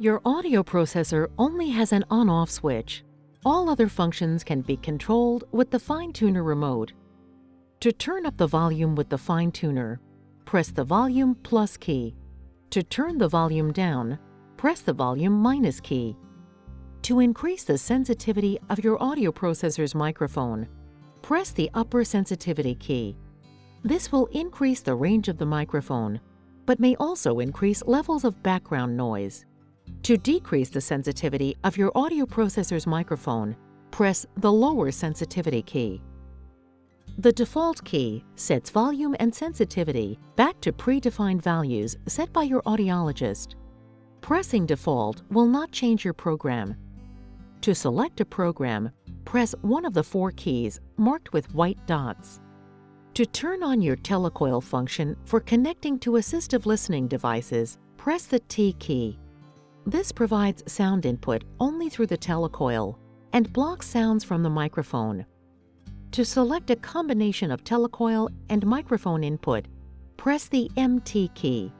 Your audio processor only has an on-off switch. All other functions can be controlled with the Fine Tuner remote. To turn up the volume with the Fine Tuner, press the volume plus key. To turn the volume down, press the volume minus key. To increase the sensitivity of your audio processor's microphone, press the upper sensitivity key. This will increase the range of the microphone, but may also increase levels of background noise. To decrease the sensitivity of your audio processor's microphone, press the lower sensitivity key. The default key sets volume and sensitivity back to predefined values set by your audiologist. Pressing default will not change your program. To select a program, press one of the four keys marked with white dots. To turn on your telecoil function for connecting to assistive listening devices, press the T key. This provides sound input only through the telecoil and blocks sounds from the microphone. To select a combination of telecoil and microphone input, press the MT key.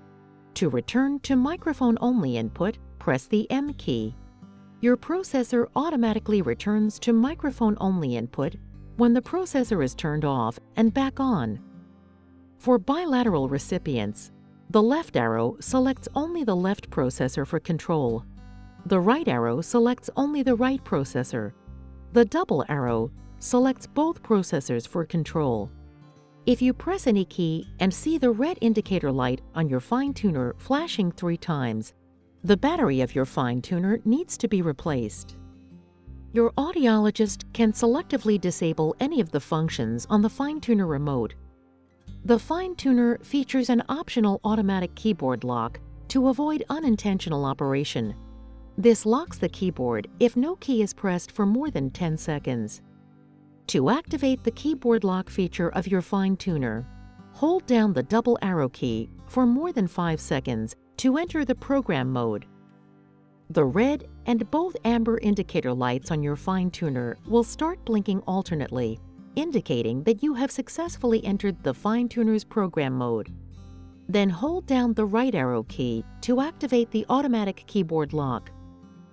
To return to microphone-only input, press the M key. Your processor automatically returns to microphone-only input when the processor is turned off and back on. For bilateral recipients, the left arrow selects only the left processor for control. The right arrow selects only the right processor. The double arrow selects both processors for control. If you press any key and see the red indicator light on your fine tuner flashing three times, the battery of your fine tuner needs to be replaced. Your audiologist can selectively disable any of the functions on the fine tuner remote. The fine tuner features an optional automatic keyboard lock to avoid unintentional operation. This locks the keyboard if no key is pressed for more than 10 seconds. To activate the keyboard lock feature of your fine tuner, hold down the double arrow key for more than 5 seconds to enter the program mode. The red and both amber indicator lights on your fine tuner will start blinking alternately, indicating that you have successfully entered the fine tuner's program mode. Then hold down the right arrow key to activate the automatic keyboard lock.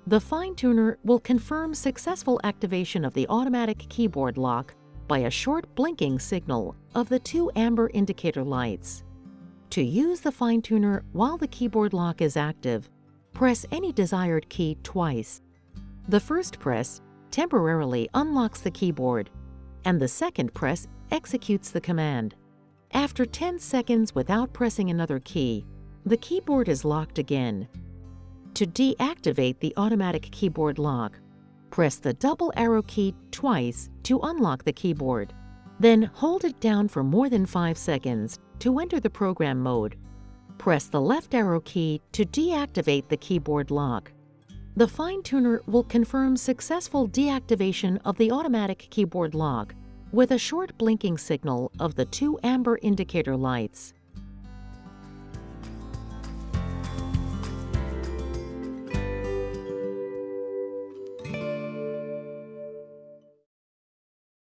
The fine tuner will confirm successful activation of the automatic keyboard lock by a short blinking signal of the two amber indicator lights. To use the fine tuner while the keyboard lock is active, press any desired key twice. The first press temporarily unlocks the keyboard, and the second press executes the command. After 10 seconds without pressing another key, the keyboard is locked again. To deactivate the automatic keyboard lock, press the double arrow key twice to unlock the keyboard. Then hold it down for more than 5 seconds to enter the program mode. Press the left arrow key to deactivate the keyboard lock. The fine tuner will confirm successful deactivation of the automatic keyboard lock with a short blinking signal of the two amber indicator lights.